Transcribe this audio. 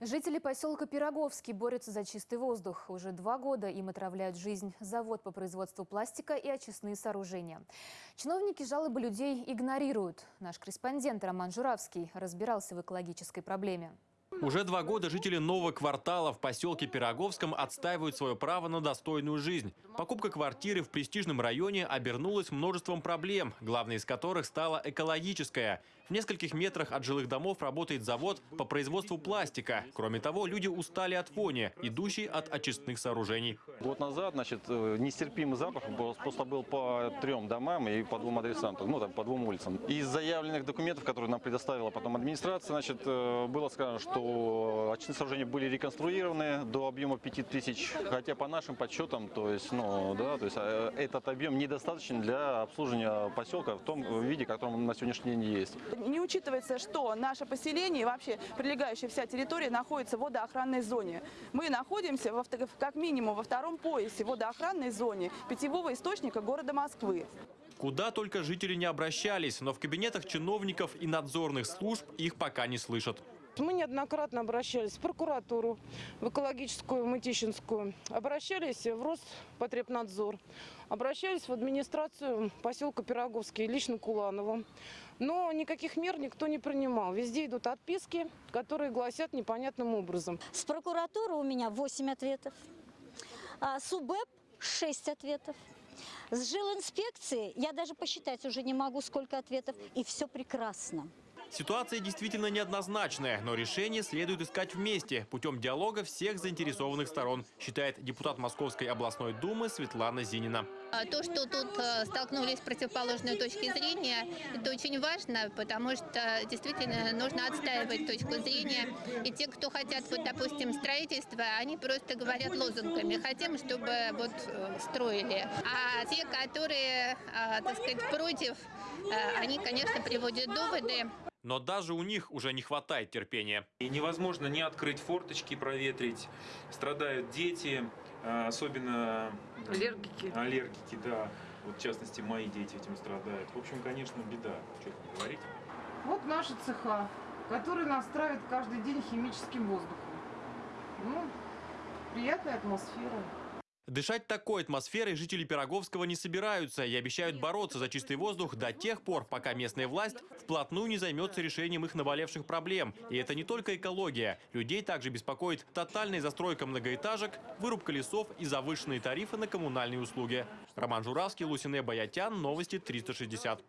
Жители поселка Пироговский борются за чистый воздух. Уже два года им отравляют жизнь завод по производству пластика и очистные сооружения. Чиновники жалобы людей игнорируют. Наш корреспондент Роман Журавский разбирался в экологической проблеме. Уже два года жители нового квартала в поселке Пироговском отстаивают свое право на достойную жизнь. Покупка квартиры в престижном районе обернулась множеством проблем, главной из которых стала экологическая. В нескольких метрах от жилых домов работает завод по производству пластика. Кроме того, люди устали от вони, идущей от очистных сооружений. Год назад, значит, э, нестерпимый запах просто был по трем домам и по двум адресам, ну, там, по двум улицам. Из заявленных документов, которые нам предоставила потом администрация, значит, э, было сказано, что очистные сооружения были реконструированы до объема 5000, хотя по нашим подсчетам, то есть, ну, да, то есть э, этот объем недостаточен для обслуживания поселка в том виде, в котором он на сегодняшний день есть. Не учитывается, что наше поселение и вообще прилегающая вся территория находится в водоохранной зоне. Мы находимся во как минимум во втором поясе водоохранной зоне питьевого источника города Москвы. Куда только жители не обращались, но в кабинетах чиновников и надзорных служб их пока не слышат. Мы неоднократно обращались в прокуратуру, в экологическую, Мытищинскую, обращались в Роспотребнадзор, обращались в администрацию поселка Пироговский, лично Куланову. Но никаких мер никто не принимал. Везде идут отписки, которые гласят непонятным образом. С прокуратуры у меня 8 ответов. А с УБЭП 6 ответов. С жилинспекции я даже посчитать уже не могу, сколько ответов. И все прекрасно. Ситуация действительно неоднозначная, но решение следует искать вместе, путем диалога всех заинтересованных сторон, считает депутат Московской областной думы Светлана Зинина. А То, что тут э, столкнулись противоположные точки зрения, это очень важно, потому что действительно нужно отстаивать точку зрения. И те, кто хотят, вот, допустим, строительства, они просто говорят лозунгами. Хотим, чтобы вот э, строили. А те, которые, э, так сказать, против, э, они, конечно, приводят доводы. Но даже у них уже не хватает терпения. И невозможно не открыть форточки, проветрить. Страдают дети, а, особенно Аллергики. аллергики, да. Вот в частности, мои дети этим страдают. В общем, конечно, беда, что тут говорить. Вот наши цеха, которые нас травят каждый день химическим воздухом. Ну, приятная атмосфера. Дышать такой атмосферой жители Пироговского не собираются и обещают бороться за чистый воздух до тех пор, пока местная власть вплотную не займется решением их наболевших проблем. И это не только экология. Людей также беспокоит тотальная застройка многоэтажек, вырубка лесов и завышенные тарифы на коммунальные услуги. Роман Журавский, Лусине Баятян, Новости 360.